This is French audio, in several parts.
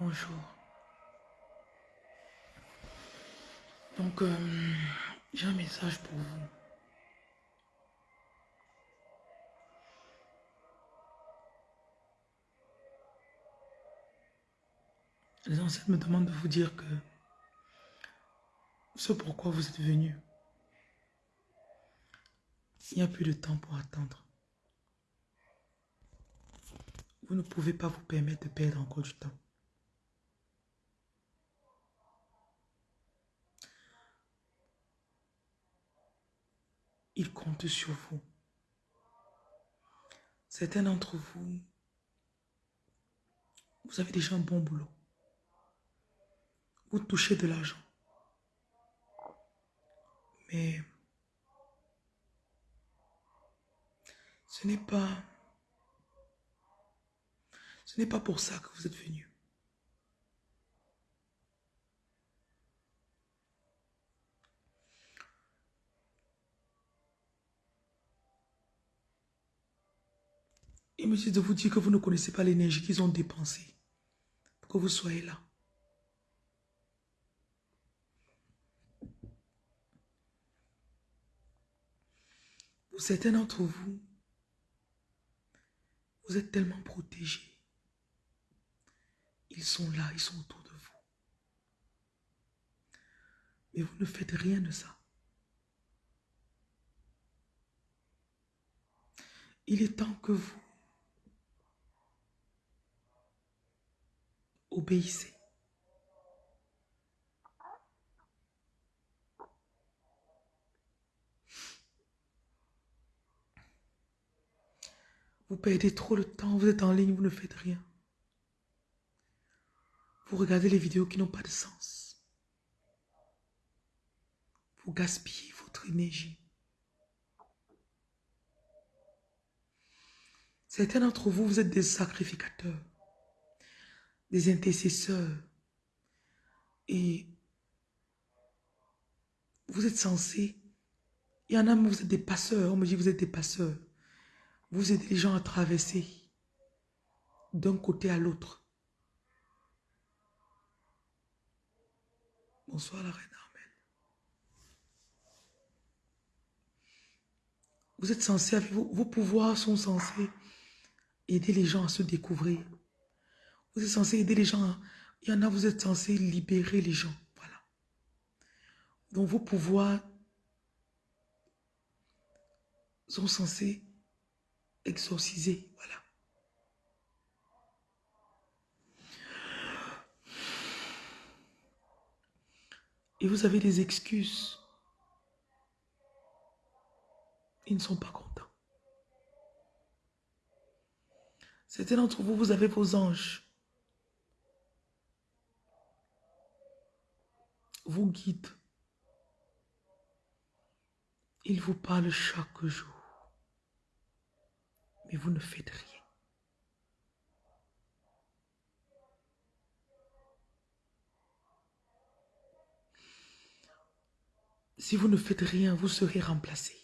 Bonjour. Donc, euh, j'ai un message pour vous. Les ancêtres me demandent de vous dire que ce pourquoi vous êtes venu, il n'y a plus de temps pour attendre. Vous ne pouvez pas vous permettre de perdre encore du temps. Il compte sur vous. Certains d'entre vous, vous avez déjà un bon boulot. Vous touchez de l'argent. Mais ce n'est pas ce n'est pas pour ça que vous êtes venu. Il me dit de vous dire que vous ne connaissez pas l'énergie qu'ils ont dépensée pour que vous soyez là. Pour certains d'entre vous, vous êtes tellement protégés. Ils sont là, ils sont autour de vous. Mais vous ne faites rien de ça. Il est temps que vous obéissez. Vous perdez trop de temps, vous êtes en ligne, vous ne faites rien. Vous regardez les vidéos qui n'ont pas de sens. Vous gaspillez votre énergie. Certains d'entre vous, vous êtes des sacrificateurs, des intercesseurs. Et vous êtes censés, il y en a, vous êtes des passeurs. On me dit, vous êtes des passeurs. Vous aidez les gens à traverser d'un côté à l'autre. Bonsoir la reine Armelle. Vous êtes censé, vos, vos pouvoirs sont censés aider les gens à se découvrir. Vous êtes censé aider les gens, il y en a, vous êtes censé libérer les gens. Voilà. Donc vos pouvoirs sont censés exorciser. Voilà. Et vous avez des excuses. Ils ne sont pas contents. Certains d'entre vous, vous avez vos anges. Vous guident. Ils vous parlent chaque jour mais vous ne faites rien. Si vous ne faites rien, vous serez remplacé.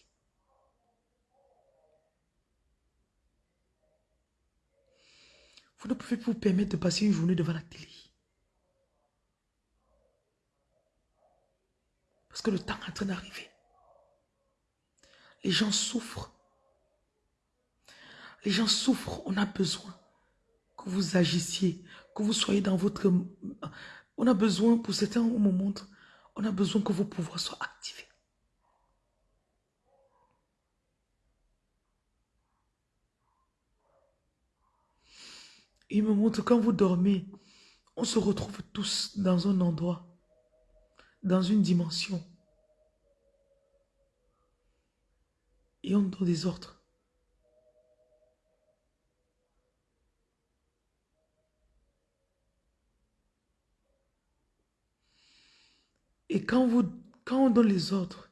Vous ne pouvez vous permettre de passer une journée devant la télé. Que le temps est en train d'arriver. Les gens souffrent. Les gens souffrent, on a besoin que vous agissiez, que vous soyez dans votre... On a besoin, pour certains moments, on a besoin que vos pouvoirs soient activés. Il me montre quand vous dormez, on se retrouve tous dans un endroit, dans une dimension. Et on donne des ordres. Et quand, vous, quand on donne les ordres,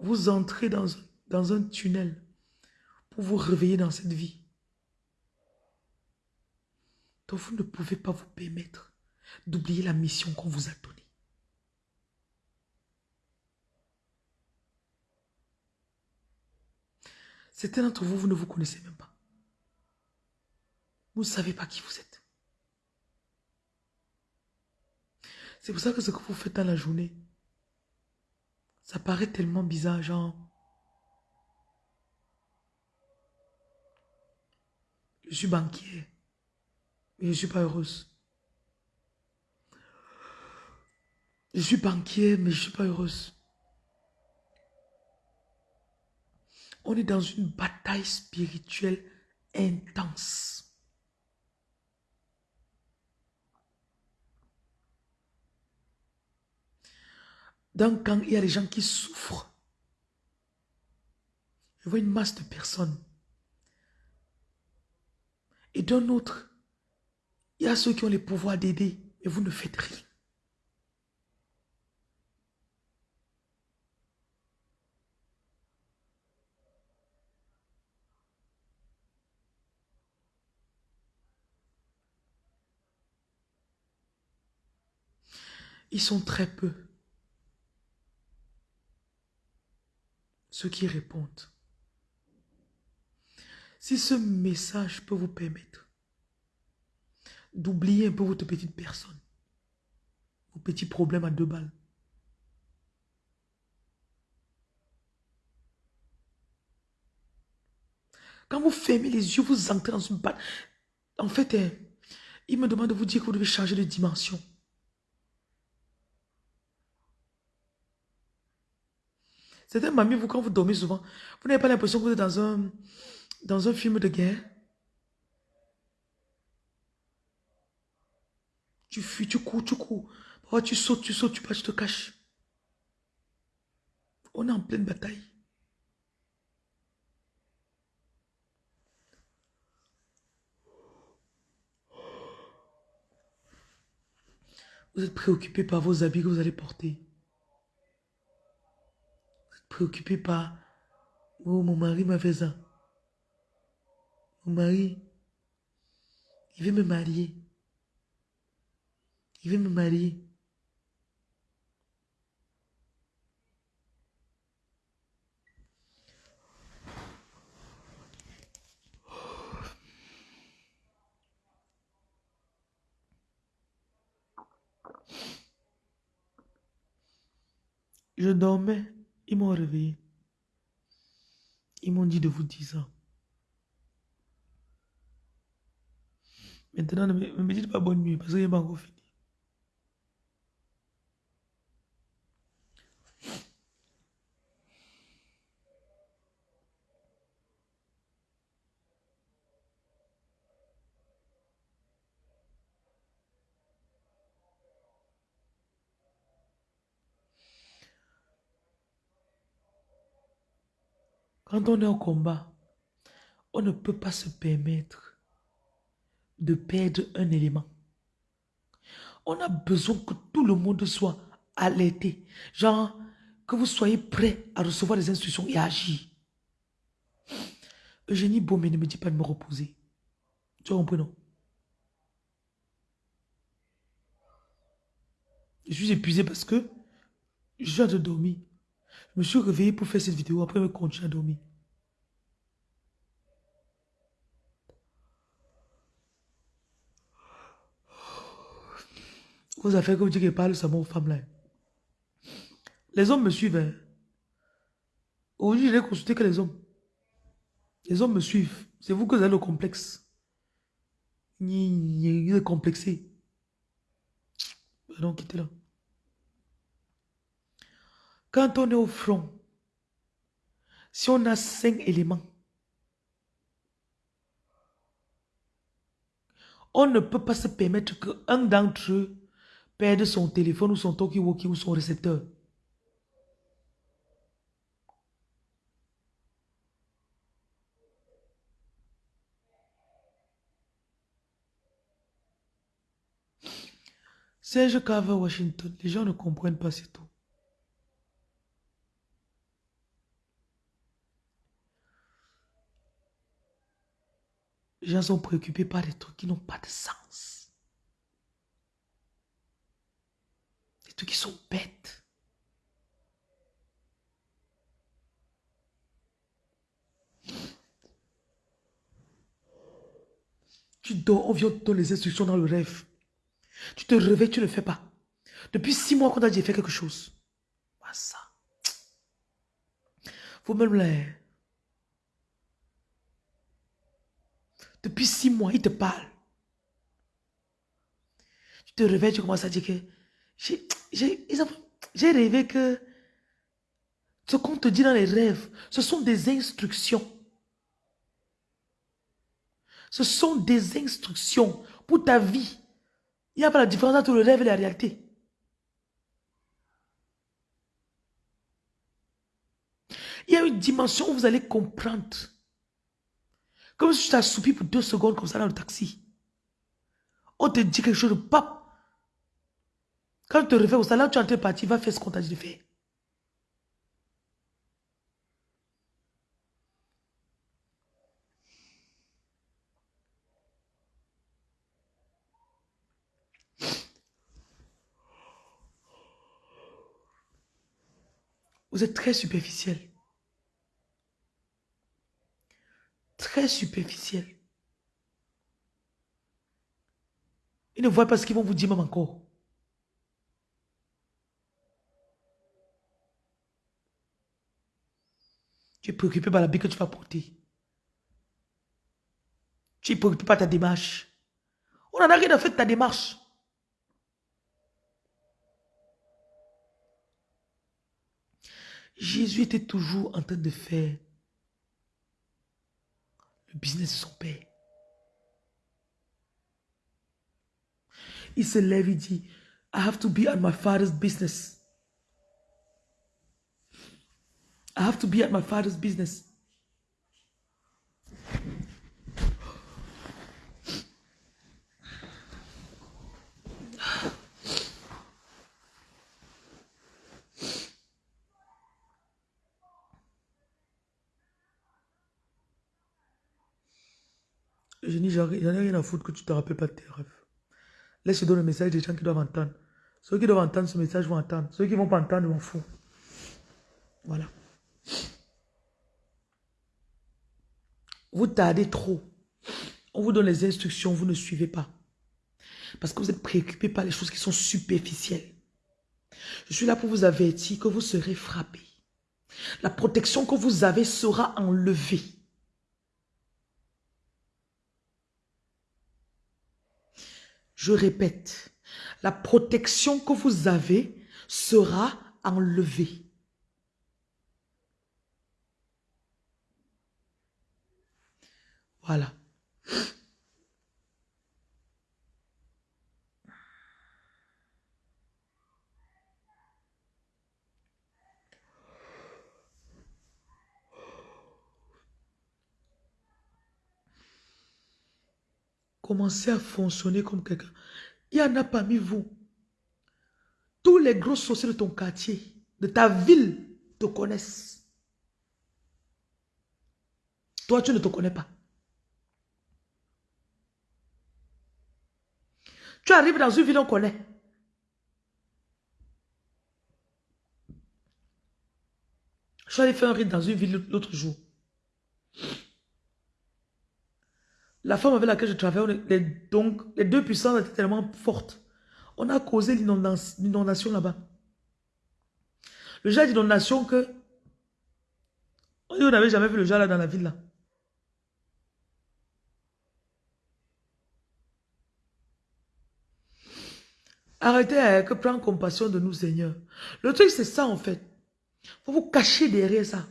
vous entrez dans, dans un tunnel pour vous réveiller dans cette vie. Donc vous ne pouvez pas vous permettre d'oublier la mission qu'on vous a donnée. Certains d'entre vous, vous ne vous connaissez même pas. Vous ne savez pas qui vous êtes. C'est pour ça que ce que vous faites dans la journée, ça paraît tellement bizarre, genre... Je suis banquier, mais je ne suis pas heureuse. Je suis banquier, mais je ne suis pas heureuse. On est dans une bataille spirituelle intense. Donc, quand il y a des gens qui souffrent, je vois une masse de personnes. Et d'un autre, il y a ceux qui ont les pouvoirs d'aider, et vous ne faites rien. Ils sont très peu. Ceux qui répondent. Si ce message peut vous permettre d'oublier un peu votre petite personne, vos petits problèmes à deux balles, Quand vous fermez les yeux, vous entrez dans une balle. En fait, hein, il me demande de vous dire que vous devez changer de dimension. Certains mamie, vous, quand vous dormez souvent, vous n'avez pas l'impression que vous êtes dans un, dans un film de guerre? Tu fuis, tu cours, tu cours. tu sautes, tu sautes, tu passes, tu te caches. On est en pleine bataille. Vous êtes préoccupé par vos habits que vous allez porter préoccupé par oh mon mari m'a fait ça. Mon mari, il veut me marier. Il veut me marier. Je dormais. Ils m'ont réveillé. Ils m'ont dit de vous dire ça. Maintenant, ne me, dites pas bonne nuit parce que je pas encore fini. Quand on est au combat, on ne peut pas se permettre de perdre un élément. On a besoin que tout le monde soit alerté. Genre, que vous soyez prêt à recevoir des instructions et à agir. Eugénie Baumé ne me dit pas de me reposer. Tu compris, non? Je suis épuisé parce que je viens de dormir. Je me suis réveillé pour faire cette vidéo, après je continue à dormir. Vous avez fait comme dire qu'elle parle seulement aux femmes là. Les hommes me suivent. Hein. Aujourd'hui, je n'ai consulté que les hommes. Les hommes me suivent. C'est vous que vous avez le complexe. Il est complexé. Donc, quittez là. Quand on est au front, si on a cinq éléments, on ne peut pas se permettre qu'un d'entre eux perde son téléphone ou son talkie-walkie ou son récepteur. Serge Carver, Washington, les gens ne comprennent pas c'est tout. Les gens sont préoccupés par des trucs qui n'ont pas de sens. Des trucs qui sont bêtes. Tu dors, on vient te donner les instructions dans le rêve. Tu te réveilles, tu ne le fais pas. Depuis six mois qu'on a dit fait quelque chose. Pas ça. Vous-même là. Depuis six mois, il te parle. Tu te réveilles, tu commences à dire que j'ai rêvé que ce qu'on te dit dans les rêves, ce sont des instructions. Ce sont des instructions pour ta vie. Il n'y a pas la différence entre le rêve et la réalité. Il y a une dimension où vous allez comprendre. Comme si tu t'assoupis pour deux secondes comme ça dans le taxi. On te dit quelque chose de pape. Quand tu te réveilles au salon, tu es en train de partir, va faire ce qu'on t'a dit de faire. Vous êtes très superficiel. Très superficiel. Ils ne voient pas ce qu'ils vont vous dire même encore. Tu es préoccupé par la vie que tu vas porter. Tu es préoccupé par ta démarche. On n'en a rien à faire de ta démarche. Jésus était toujours en train de faire business son père. Il se lève, il dit, I have to be at my father's business. I have to be at my father's business. Je dis, j'en ai rien à foutre que tu te rappelles pas de tes rêves. Laisse donner le message des gens qui doivent entendre. Ceux qui doivent entendre ce message vont entendre. Ceux qui ne vont pas entendre, m'en fous. Voilà. Vous tardez trop. On vous donne les instructions, vous ne suivez pas. Parce que vous êtes préoccupé par les choses qui sont superficielles. Je suis là pour vous avertir que vous serez frappé. La protection que vous avez sera enlevée. Je répète, la protection que vous avez sera enlevée. Voilà. Commencez à fonctionner comme quelqu'un. Il y en a parmi vous. Tous les gros sorciers de ton quartier, de ta ville, te connaissent. Toi, tu ne te connais pas. Tu arrives dans une ville, on connaît. Je suis allé faire un rite dans une ville l'autre jour. La femme avec laquelle je travaille, les, deux puissances étaient tellement fortes. On a causé l'inondation là-bas. Le genre d'inondation que... On n'avait jamais vu le genre là dans la ville là. Arrêtez avec prendre compassion de nous, Seigneur. Le truc, c'est ça, en fait. Faut vous cacher derrière ça.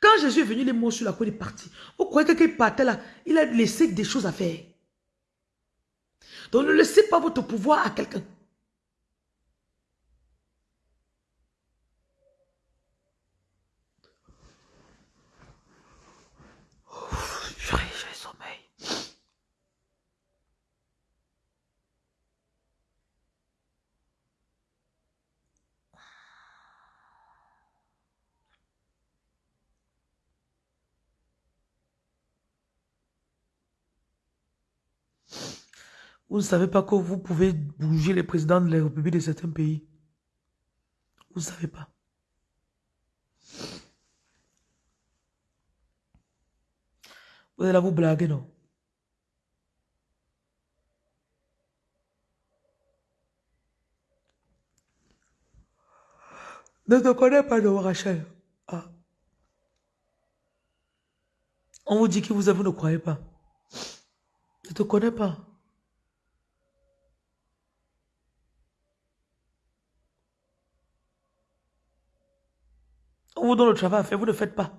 Quand Jésus est venu, les mots sur la côte est parti. Vous croyez que qu'il partait là, il a laissé des choses à faire. Donc ne laissez pas votre pouvoir à quelqu'un. Vous ne savez pas que vous pouvez bouger les présidents de la République de certains pays. Vous ne savez pas. Vous allez vous blaguer, non? Ne te connais pas, non, Rachel. Ah. On vous dit que vous, êtes, vous ne croyez pas. Ne te connais pas. On vous donne le travail à faire, vous ne faites pas.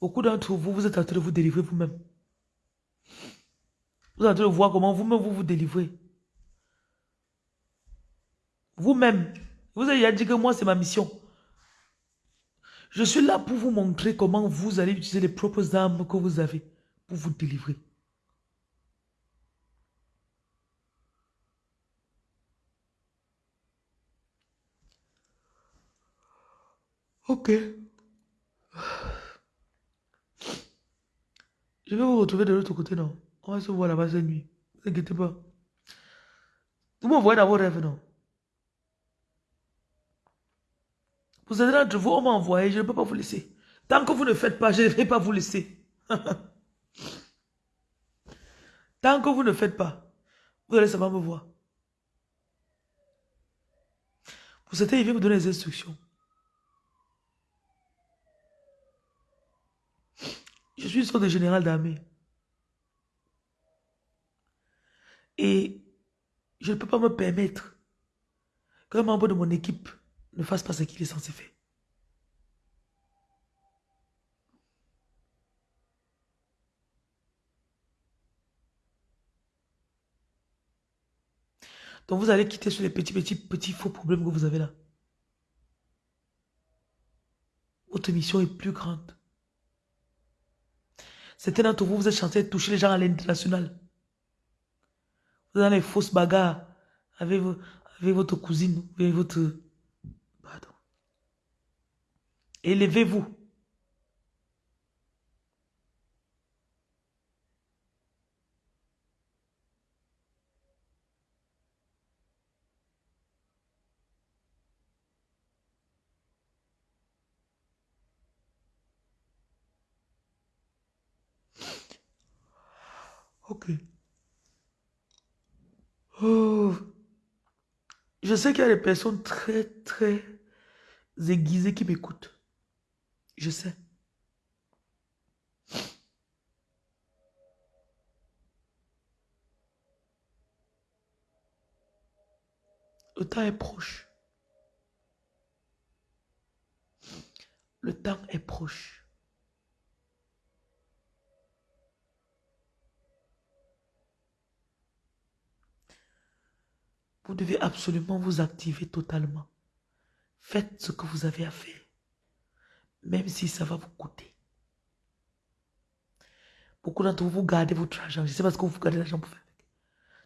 Beaucoup d'entre vous, vous êtes en train de vous délivrer vous-même. Vous êtes en train de voir comment vous-même vous vous délivrez. Vous-même, vous avez dit que moi c'est ma mission. Je suis là pour vous montrer comment vous allez utiliser les propres armes que vous avez pour vous délivrer. Ok. Je vais vous retrouver de l'autre côté, non? On va se voir là-bas cette nuit. Ne vous inquiétez pas. Vous m'envoyez dans vos rêves, non? Vous êtes d'entre vous, on m'a envoyé, je ne peux pas vous laisser. Tant que vous ne faites pas, je ne vais pas vous laisser. Tant que vous ne faites pas, vous allez seulement me voir. Pour cette il vient me donner des instructions. Je suis une sorte de général d'armée. Et je ne peux pas me permettre qu'un membre de mon équipe ne fasse pas ce qu'il est censé faire. Donc vous allez quitter sur les petits, petits, petits faux problèmes que vous avez là. Votre mission est plus grande. Certains d'entre vous, vous êtes censé toucher les gens à l'international. Vous êtes dans les fausses bagarres avec, avec votre cousine, avec votre... Élevez-vous. Ok. Oh. Je sais qu'il y a des personnes très, très aiguisées qui m'écoutent. Je sais. Le temps est proche. Le temps est proche. Vous devez absolument vous activer totalement. Faites ce que vous avez à faire. Même si ça va vous coûter. Beaucoup d'entre vous, vous gardez votre argent. Je sais pas ce que vous gardez l'argent pour faire.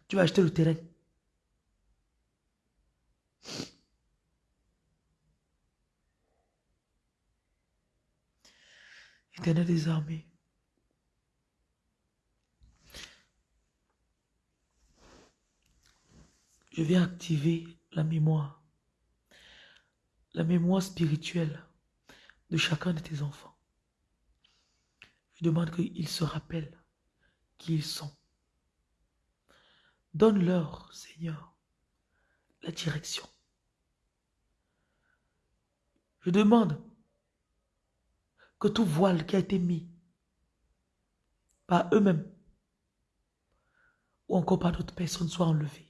Tu vas acheter le terrain. Éternel des armées. je vais activer la mémoire, la mémoire spirituelle de chacun de tes enfants. Je demande qu'ils se rappellent qui ils sont. Donne-leur, Seigneur, la direction. Je demande que tout voile qui a été mis par eux-mêmes ou encore par d'autres personnes soit enlevé.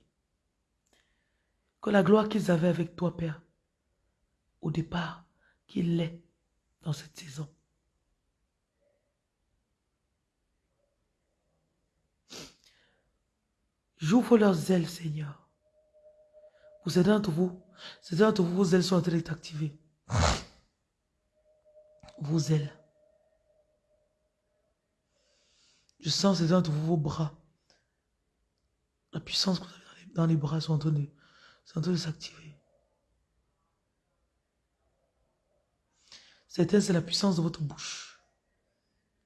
Que la gloire qu'ils avaient avec toi, Père, au départ, qu'il l'est dans cette saison. J'ouvre leurs ailes, Seigneur. Pour certains d'entre vous, certains d'entre vous, vos ailes sont en train d'être activées. Vos ailes. Je sens certains d'entre vous, vos bras. La puissance que vous avez dans les bras sont c'est en train de s'activer. C'est la puissance de votre bouche.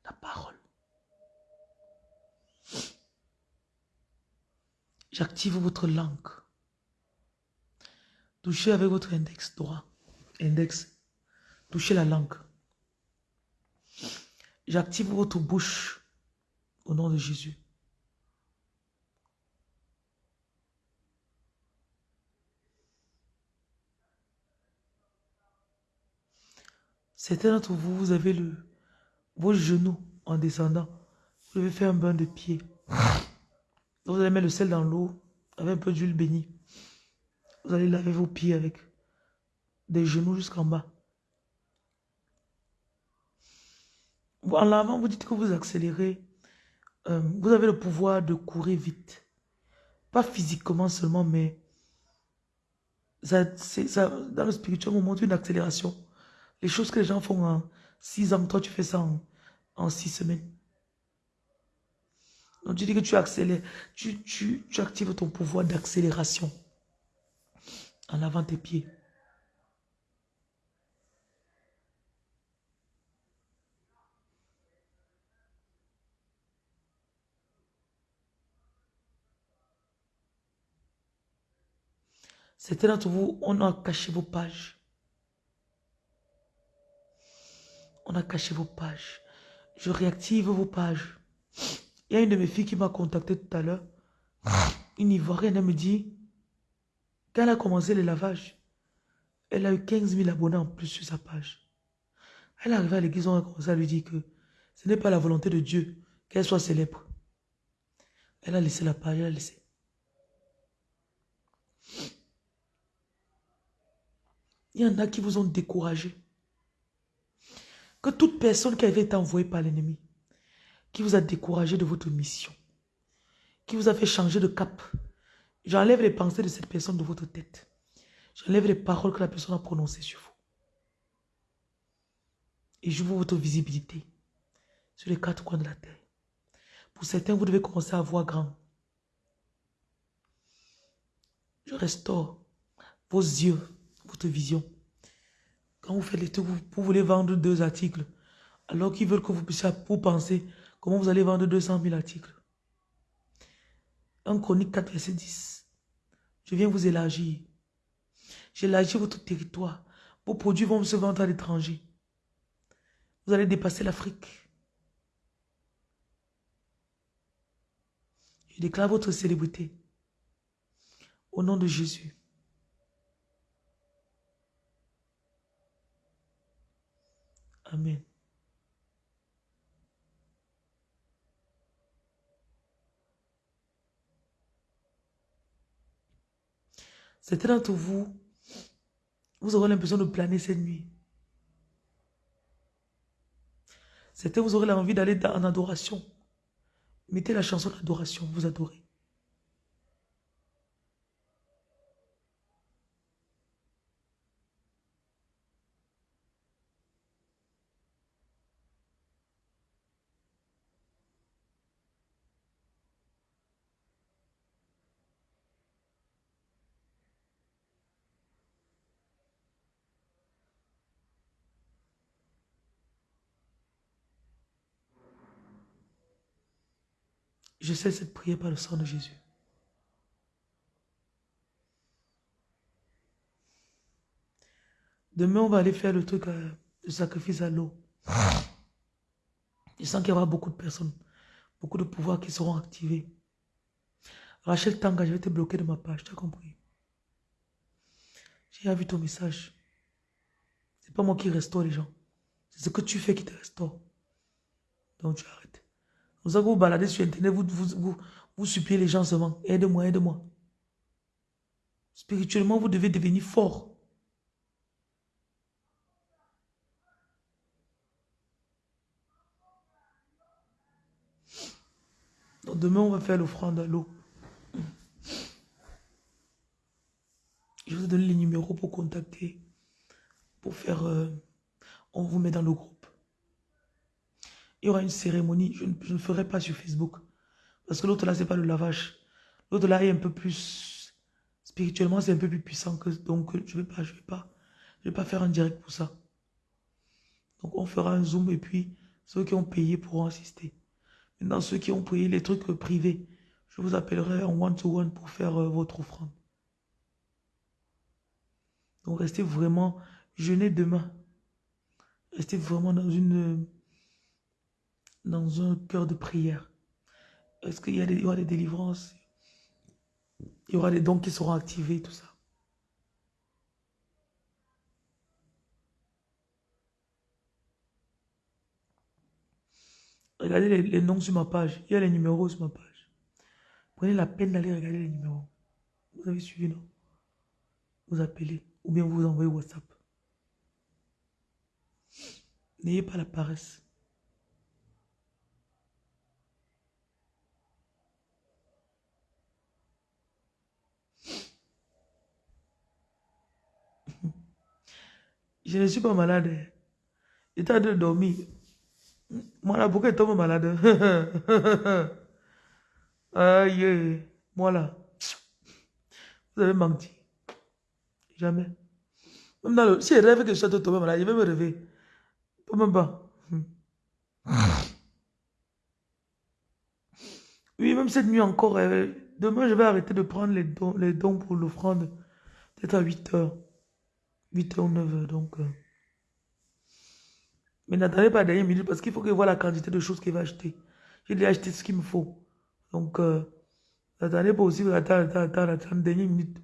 La parole. J'active votre langue. Touchez avec votre index droit. Index. Touchez la langue. J'active votre bouche au nom de Jésus. Certains d'entre vous, vous avez le, vos genoux en descendant. Vous devez faire un bain de pied. Vous allez mettre le sel dans l'eau avec un peu d'huile bénie. Vous allez laver vos pieds avec des genoux jusqu'en bas. En lavant, vous dites que vous accélérez. Euh, vous avez le pouvoir de courir vite. Pas physiquement seulement, mais ça, ça, dans le spirituel, on montre une accélération. Les choses que les gens font en six ans, toi tu fais ça en, six semaines. Donc tu dis que tu accélères, tu, tu, tu actives ton pouvoir d'accélération en lavant tes pieds. Certains d'entre vous, on a caché vos pages. On a caché vos pages. Je réactive vos pages. Il y a une de mes filles qui m'a contacté tout à l'heure. Une Ivoirienne, elle me dit, quand elle a commencé le lavage, elle a eu 15 000 abonnés en plus sur sa page. Elle est arrivée à l'église, on a commencé à lui dire que ce n'est pas la volonté de Dieu qu'elle soit célèbre. Elle a laissé la page, elle a laissé. Il y en a qui vous ont découragé. Que toute personne qui avait été envoyée par l'ennemi, qui vous a découragé de votre mission, qui vous a fait changer de cap, j'enlève les pensées de cette personne de votre tête. J'enlève les paroles que la personne a prononcées sur vous. Et vous votre visibilité sur les quatre coins de la terre. Pour certains, vous devez commencer à voir grand. Je restaure vos yeux votre vision. Quand vous faites les trucs, vous, voulez vendre deux articles, alors qu'ils veulent que vous puissiez pour penser comment vous allez vendre 200 000 articles. Un chronique 4, verset 10. Je viens vous élargir. J'élargis votre territoire. Vos produits vont se vendre à l'étranger. Vous allez dépasser l'Afrique. Je déclare votre célébrité. Au nom de Jésus. Amen. Certains d'entre vous, vous aurez l'impression de planer cette nuit. Certains, vous aurez l'envie d'aller en adoration. Mettez la chanson d'adoration, vous adorez. Je sais cette prière par le sang de Jésus. Demain, on va aller faire le truc, euh, de sacrifice à l'eau. Je sens qu'il y aura beaucoup de personnes, beaucoup de pouvoirs qui seront activés. Rachel Tanga, je vais te bloquer de ma page, tu as compris? J'ai vu ton message. C'est pas moi qui restaure les gens. C'est ce que tu fais qui te restaure. Donc tu arrêtes. Vous allez vous balader sur Internet, vous, vous, vous, suppliez les gens seulement. Aide-moi, aide-moi. Spirituellement, vous devez devenir fort. Donc demain, on va faire l'offrande à l'eau. Je vous donne les numéros pour contacter. Pour faire... Euh, on vous met dans le groupe il y aura une cérémonie. Je ne, ferai pas sur Facebook. Parce que l'autre là, c'est pas le lavage. L'autre là est un peu plus... Spirituellement, c'est un peu plus puissant que... Donc, je ne vais vais pas, je vais pas faire un direct pour ça. Donc, on fera un zoom et puis ceux qui ont payé pourront assister. Maintenant, ceux qui ont payé les trucs privés, je vous appellerai en one-to-one -one pour faire euh, votre offrande. Donc, restez vraiment, jeûnez demain. Restez vraiment dans une dans un cœur de prière. Est-ce qu'il y, aura des délivrances? Il y aura des dons qui seront activés, tout ça. Regardez les, les, noms sur ma page. Il y a les numéros sur ma page. Prenez la peine d'aller regarder les numéros. Vous avez suivi, non? Vous appelez ou bien vous envoyez WhatsApp. N'ayez pas la paresse. Je ne suis pas malade. En train de dormir. Moi là, pourquoi je tombe malade? Aïe, moi là. Vous avez menti. Jamais. Même dans le, si je rêve que je suis tombé malade, je vais me réveiller. Pas même pas. Oui, même cette nuit encore, euh, demain je vais arrêter de prendre les dons, les dons pour l'offrande. Peut-être à 8 heures. 8 h ou 9 h donc. Euh. Mais n'attendez pas la dernière minute parce qu'il faut que je vois la quantité de choses qu'il va acheter. J'ai déjà acheté ce qu'il me faut. Donc, euh, n'attendez pas aussi, attends, attends, attends, attends, dernière minute.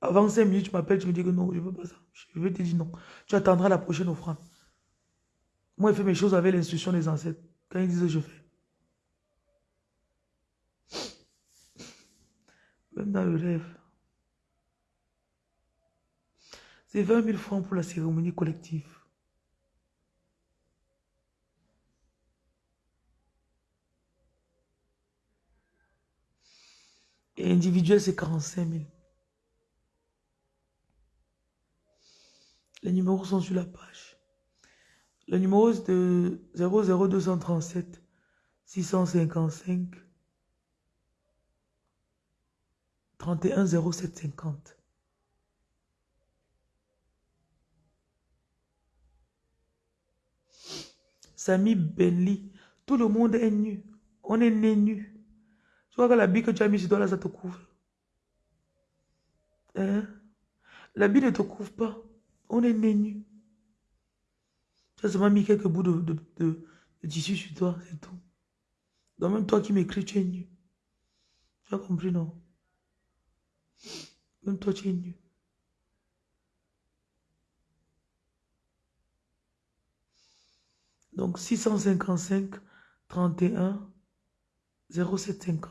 Avant 5 minutes, tu m'appelles, tu me dis que non, je veux pas ça. Je vais te dire non. Tu attendras la prochaine offrande. Moi, je fais mes choses avec l'instruction des ancêtres. Quand ils disent, je fais. Même dans le rêve. C'est 20 000 francs pour la cérémonie collective. Et individuel, c'est 45 000. Les numéros sont sur la page. Le numéro est de 00237 655 31 Samy Benli, tout le monde est nu. On est né nu. Tu vois que la bille que tu as mis sur toi là, ça te couvre. Hein? La bille ne te couvre pas. On est né nu. Tu as seulement mis quelques bouts de, de, tissu sur toi, c'est tout. Donc même toi qui m'écris, tu es nu. Tu as compris, non? Même toi, tu es nu. Donc 655 31 0750.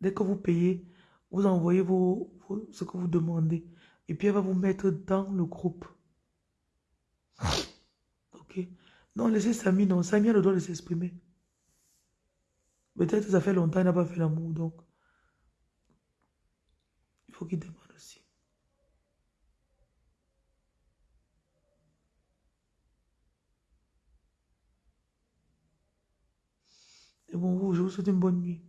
Dès que vous payez, vous envoyez vos, ce que vous demandez. Et puis elle va vous mettre dans le groupe. Ok. Non, laissez Samy, non. Samy a le droit de s'exprimer. Peut-être ça fait longtemps qu'il n'a pas fait l'amour, donc. Il faut qu'il demande. Et bon, je vous souhaite une bonne nuit.